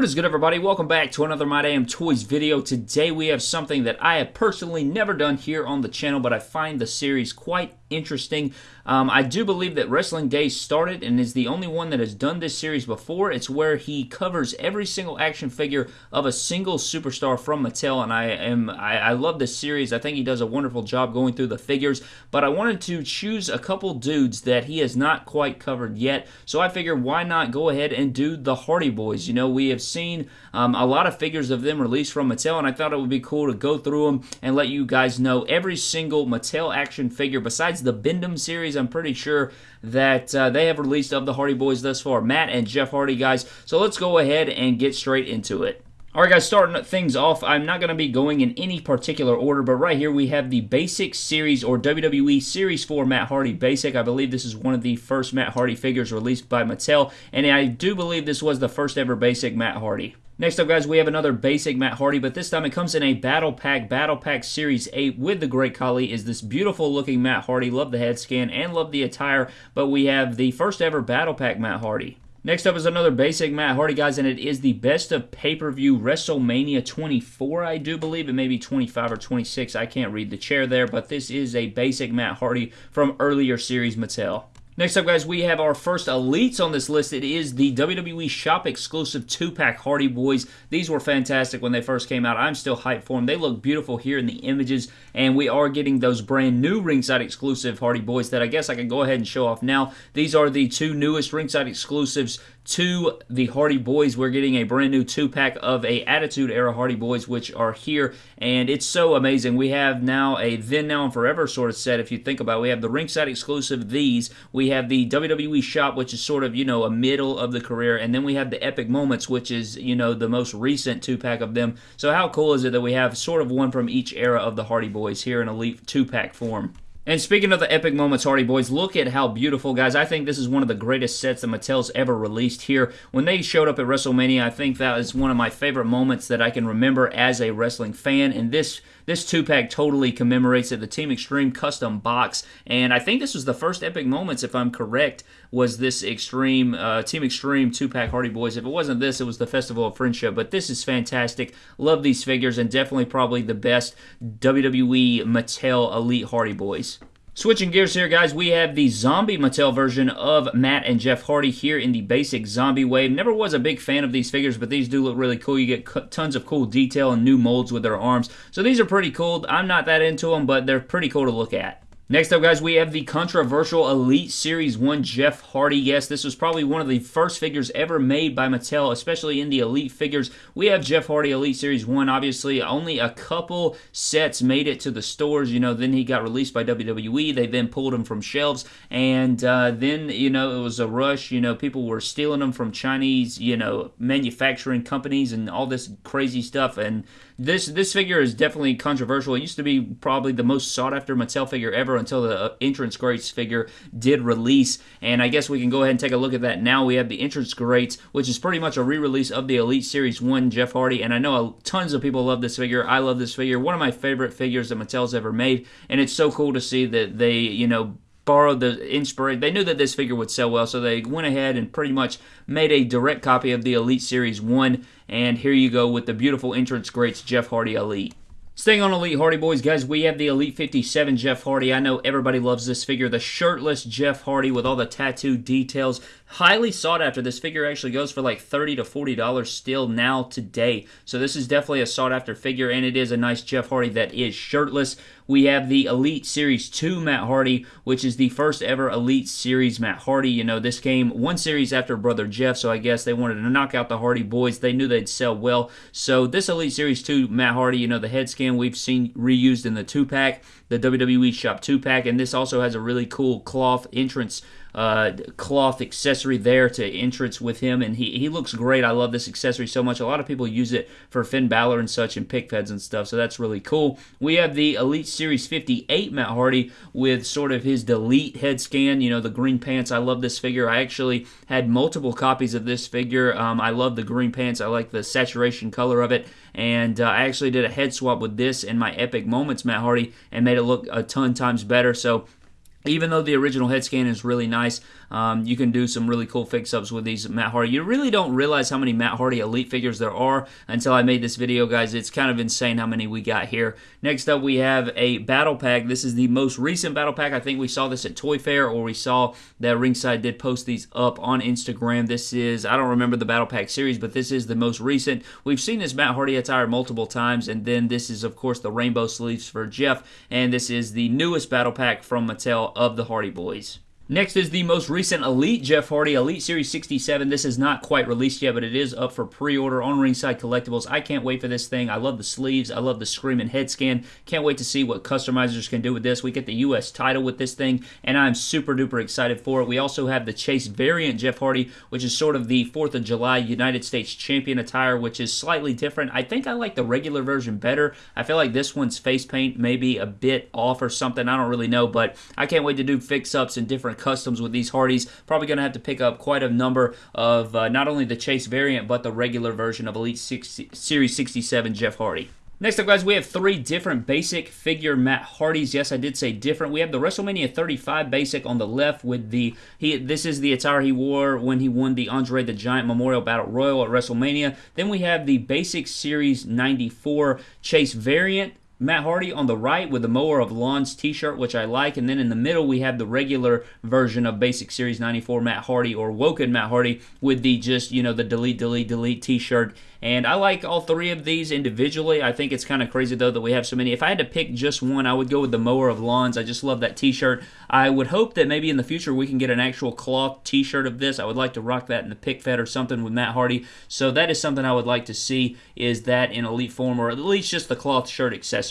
What is good everybody? Welcome back to another My Damn Toys video. Today we have something that I have personally never done here on the channel, but I find the series quite interesting. Um, I do believe that Wrestling Days started and is the only one that has done this series before. It's where he covers every single action figure of a single superstar from Mattel, and I am I, I love this series. I think he does a wonderful job going through the figures, but I wanted to choose a couple dudes that he has not quite covered yet, so I figured why not go ahead and do the Hardy Boys. You know, we have have seen um, a lot of figures of them released from Mattel, and I thought it would be cool to go through them and let you guys know every single Mattel action figure besides the Bend-Em series. I'm pretty sure that uh, they have released of the Hardy Boys thus far. Matt and Jeff Hardy, guys. So let's go ahead and get straight into it. Alright guys, starting things off, I'm not going to be going in any particular order, but right here we have the Basic Series or WWE Series 4 Matt Hardy Basic. I believe this is one of the first Matt Hardy figures released by Mattel, and I do believe this was the first ever Basic Matt Hardy. Next up, guys, we have another basic Matt Hardy, but this time it comes in a Battle Pack, Battle Pack Series 8 with the Great Khali is this beautiful looking Matt Hardy. Love the head scan and love the attire, but we have the first ever Battle Pack Matt Hardy. Next up is another basic Matt Hardy, guys, and it is the best of pay-per-view WrestleMania 24, I do believe. It may be 25 or 26. I can't read the chair there, but this is a basic Matt Hardy from earlier series Mattel. Next up, guys, we have our first elites on this list. It is the WWE Shop exclusive two-pack Hardy Boys. These were fantastic when they first came out. I'm still hyped for them. They look beautiful here in the images, and we are getting those brand new ringside exclusive Hardy Boys that I guess I can go ahead and show off now. These are the two newest ringside exclusives to the Hardy Boys. We're getting a brand new two pack of a Attitude Era Hardy Boys, which are here, and it's so amazing. We have now a then, now, and forever sort of set. If you think about, it. we have the ringside exclusive these. We have the WWE shop, which is sort of you know a middle of the career, and then we have the Epic Moments, which is you know the most recent two pack of them. So how cool is it that we have sort of one from each era of the Hardy Boys here in Elite two pack form? And speaking of the epic moments, Hardy Boys, look at how beautiful, guys. I think this is one of the greatest sets that Mattel's ever released here. When they showed up at WrestleMania, I think that is one of my favorite moments that I can remember as a wrestling fan. And this this two pack totally commemorates it. The Team Extreme custom box, and I think this was the first epic moments, if I'm correct, was this Extreme uh, Team Extreme two pack Hardy Boys. If it wasn't this, it was the Festival of Friendship. But this is fantastic. Love these figures, and definitely probably the best WWE Mattel Elite Hardy Boys. Switching gears here, guys, we have the zombie Mattel version of Matt and Jeff Hardy here in the basic zombie wave. Never was a big fan of these figures, but these do look really cool. You get tons of cool detail and new molds with their arms. So these are pretty cool. I'm not that into them, but they're pretty cool to look at. Next up, guys, we have the controversial Elite Series 1 Jeff Hardy. Yes, this was probably one of the first figures ever made by Mattel, especially in the Elite figures. We have Jeff Hardy Elite Series 1, obviously. Only a couple sets made it to the stores. You know, then he got released by WWE. They then pulled him from shelves. And uh, then, you know, it was a rush. You know, people were stealing them from Chinese, you know, manufacturing companies and all this crazy stuff. And this this figure is definitely controversial. It used to be probably the most sought after Mattel figure ever until the uh, entrance greats figure did release. And I guess we can go ahead and take a look at that now. We have the entrance greats, which is pretty much a re-release of the Elite Series 1 Jeff Hardy. And I know tons of people love this figure. I love this figure. One of my favorite figures that Mattel's ever made. And it's so cool to see that they, you know, borrowed the inspiration. They knew that this figure would sell well, so they went ahead and pretty much made a direct copy of the Elite Series 1. And here you go with the beautiful entrance greats Jeff Hardy Elite. Staying on Elite Hardy Boys, guys, we have the Elite 57 Jeff Hardy. I know everybody loves this figure. The shirtless Jeff Hardy with all the tattoo details. Highly sought after. This figure actually goes for like 30 to $40 still now today. So this is definitely a sought after figure, and it is a nice Jeff Hardy that is shirtless. We have the Elite Series 2 Matt Hardy, which is the first ever Elite Series Matt Hardy. You know, this came one series after Brother Jeff, so I guess they wanted to knock out the Hardy boys. They knew they'd sell well. So this Elite Series 2 Matt Hardy, you know, the head scan we've seen reused in the 2-pack, the WWE Shop 2-pack, and this also has a really cool cloth entrance uh, cloth accessory there to entrance with him, and he, he looks great. I love this accessory so much. A lot of people use it for Finn Balor and such and pic feds and stuff, so that's really cool. We have the Elite Series 58 Matt Hardy with sort of his delete head scan, you know, the green pants. I love this figure. I actually had multiple copies of this figure. Um, I love the green pants. I like the saturation color of it, and uh, I actually did a head swap with this in my Epic Moments Matt Hardy and made it look a ton times better. So even though the original head scan is really nice, Um, you can do some really cool fix-ups with these Matt Hardy. You really don't realize how many Matt Hardy Elite figures there are until I made this video, guys. It's kind of insane how many we got here. Next up, we have a battle pack. This is the most recent battle pack. I think we saw this at Toy Fair, or we saw that Ringside did post these up on Instagram. This is, I don't remember the battle pack series, but this is the most recent. We've seen this Matt Hardy attire multiple times, and then this is, of course, the rainbow sleeves for Jeff, and this is the newest battle pack from Mattel of the Hardy Boys. Next is the most recent Elite Jeff Hardy, Elite Series 67. This is not quite released yet, but it is up for pre-order on Ringside Collectibles. I can't wait for this thing. I love the sleeves. I love the screaming head scan. Can't wait to see what customizers can do with this. We get the U.S. title with this thing, and I'm super duper excited for it. We also have the Chase variant Jeff Hardy, which is sort of the 4th of July United States Champion attire, which is slightly different. I think I like the regular version better. I feel like this one's face paint maybe a bit off or something. I don't really know, but I can't wait to do fix-ups and different customs with these Hardys. Probably going to have to pick up quite a number of uh, not only the Chase variant, but the regular version of Elite 60, Series 67 Jeff Hardy. Next up, guys, we have three different basic figure Matt Hardys. Yes, I did say different. We have the WrestleMania 35 basic on the left with the he. This is the attire he wore when he won the Andre the Giant Memorial Battle Royal at WrestleMania. Then we have the Basic Series 94 Chase variant. Matt Hardy on the right with the Mower of Lawns t-shirt, which I like. And then in the middle, we have the regular version of Basic Series 94 Matt Hardy or Woken Matt Hardy with the just, you know, the delete, delete, delete t-shirt and I like all three of these individually. I think it's kind of crazy, though, that we have so many. If I had to pick just one, I would go with the Mower of Lawns. I just love that t shirt. I would hope that maybe in the future we can get an actual cloth t shirt of this. I would like to rock that in the pic fed or something with Matt Hardy. So that is something I would like to see is that in elite form or at least just the cloth shirt accessory.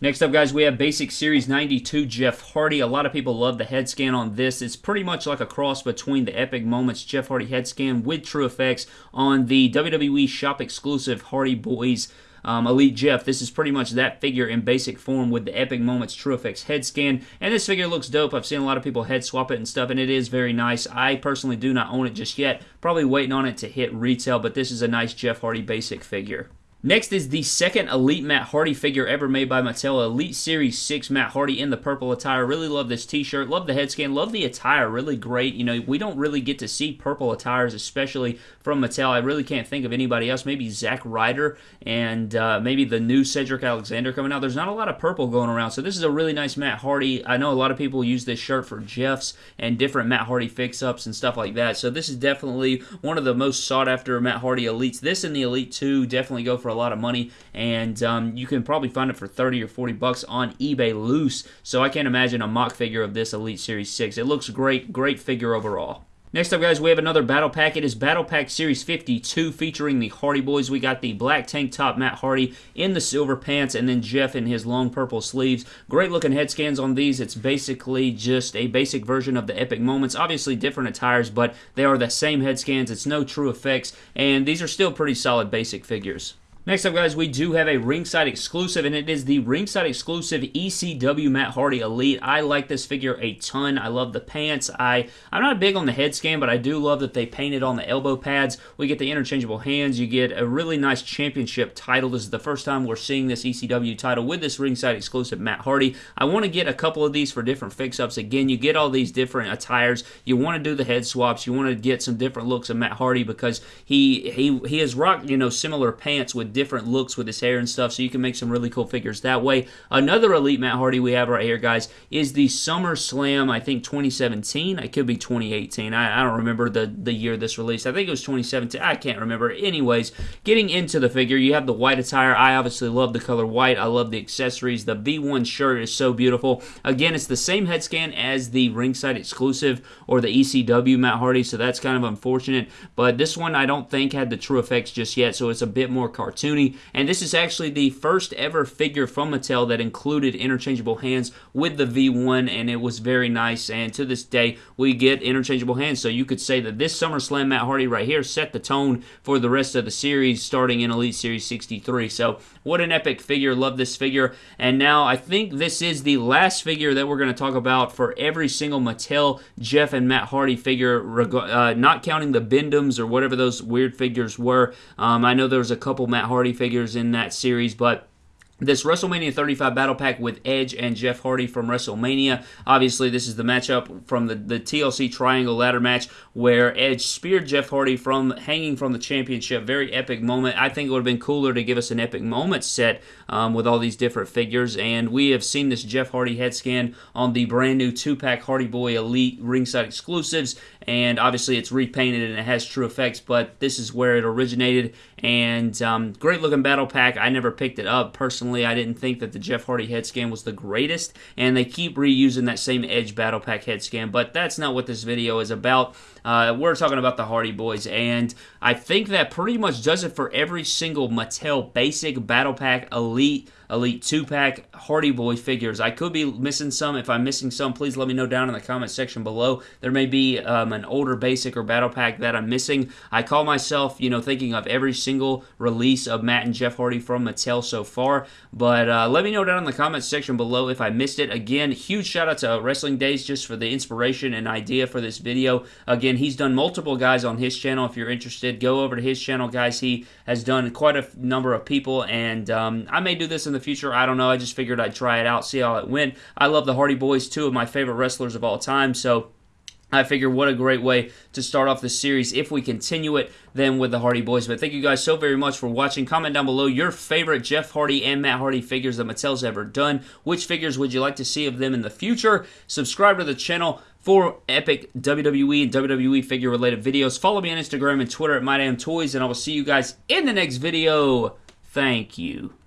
Next up, guys, we have Basic Series 92 Jeff Hardy. A lot of people love the head scan on this. It's pretty much like a cross between the Epic Moments Jeff Hardy head scan with True Effects on the WWE Shop exclusive Hardy Boys um, Elite Jeff. This is pretty much that figure in basic form with the Epic Moments True Effects head scan. And this figure looks dope. I've seen a lot of people head swap it and stuff, and it is very nice. I personally do not own it just yet. Probably waiting on it to hit retail, but this is a nice Jeff Hardy basic figure. Next is the second Elite Matt Hardy figure ever made by Mattel, Elite Series 6 Matt Hardy in the purple attire. Really love this t-shirt, love the head scan, love the attire, really great. You know, we don't really get to see purple attires, especially from Mattel. I really can't think of anybody else. Maybe Zack Ryder and uh, maybe the new Cedric Alexander coming out. There's not a lot of purple going around, so this is a really nice Matt Hardy. I know a lot of people use this shirt for Jeff's and different Matt Hardy fix-ups and stuff like that, so this is definitely one of the most sought-after Matt Hardy Elites. This and the Elite 2 definitely go for a lot of money, and um, you can probably find it for 30 or 40 bucks on eBay loose. So I can't imagine a mock figure of this Elite Series 6. It looks great, great figure overall. Next up, guys, we have another battle pack. It is Battle Pack Series 52 featuring the Hardy Boys. We got the black tank top Matt Hardy in the silver pants, and then Jeff in his long purple sleeves. Great looking head scans on these. It's basically just a basic version of the Epic Moments. Obviously, different attires, but they are the same head scans. It's no true effects, and these are still pretty solid basic figures. Next up, guys, we do have a ringside exclusive, and it is the ringside exclusive ECW Matt Hardy Elite. I like this figure a ton. I love the pants. I, I'm not big on the head scan, but I do love that they painted on the elbow pads. We get the interchangeable hands. You get a really nice championship title. This is the first time we're seeing this ECW title with this ringside exclusive Matt Hardy. I want to get a couple of these for different fix-ups. Again, you get all these different attires. You want to do the head swaps. You want to get some different looks of Matt Hardy because he he he has rocked you know similar pants with different looks with his hair and stuff, so you can make some really cool figures that way. Another Elite Matt Hardy we have right here, guys, is the SummerSlam, I think 2017. It could be 2018. I, I don't remember the, the year this released. I think it was 2017. I can't remember. Anyways, getting into the figure, you have the white attire. I obviously love the color white. I love the accessories. The V1 shirt is so beautiful. Again, it's the same head scan as the ringside exclusive or the ECW Matt Hardy, so that's kind of unfortunate. But this one I don't think had the true effects just yet, so it's a bit more cartoon and this is actually the first ever figure from Mattel that included interchangeable hands with the V1, and it was very nice. And to this day, we get interchangeable hands. So you could say that this SummerSlam Matt Hardy right here set the tone for the rest of the series, starting in Elite Series 63. So what an epic figure. Love this figure. And now I think this is the last figure that we're going to talk about for every single Mattel Jeff and Matt Hardy figure, uh, not counting the Bend-Ems or whatever those weird figures were. Um, I know there was a couple Matt Hardy figures in that series, but this WrestleMania 35 battle pack with Edge and Jeff Hardy from WrestleMania. Obviously, this is the matchup from the, the TLC Triangle Ladder match where Edge speared Jeff Hardy from hanging from the championship. Very epic moment. I think it would have been cooler to give us an epic moment set um, with all these different figures. And we have seen this Jeff Hardy head scan on the brand new two pack Hardy Boy Elite ringside exclusives. And obviously, it's repainted and it has true effects, but this is where it originated. And um, great looking battle pack. I never picked it up personally I didn't think that the Jeff Hardy head scan was the greatest, and they keep reusing that same Edge Battle Pack head scan, but that's not what this video is about. Uh, we're talking about the Hardy Boys, and I think that pretty much does it for every single Mattel Basic Battle Pack Elite Elite 2 pack Hardy Boy figures. I could be missing some. If I'm missing some, please let me know down in the comment section below. There may be um, an older basic or battle pack that I'm missing. I call myself, you know, thinking of every single release of Matt and Jeff Hardy from Mattel so far. But uh, let me know down in the comments section below if I missed it. Again, huge shout out to Wrestling Days just for the inspiration and idea for this video. Again, he's done multiple guys on his channel. If you're interested, go over to his channel, guys. He has done quite a number of people, and um, I may do this in the future. I don't know. I just figured I'd try it out, see how it went. I love the Hardy Boys, two of my favorite wrestlers of all time. So I figure what a great way to start off the series if we continue it then with the Hardy Boys. But thank you guys so very much for watching. Comment down below your favorite Jeff Hardy and Matt Hardy figures that Mattel's ever done. Which figures would you like to see of them in the future? Subscribe to the channel for epic WWE and WWE figure related videos. Follow me on Instagram and Twitter at MyDamnToys, and I will see you guys in the next video. Thank you.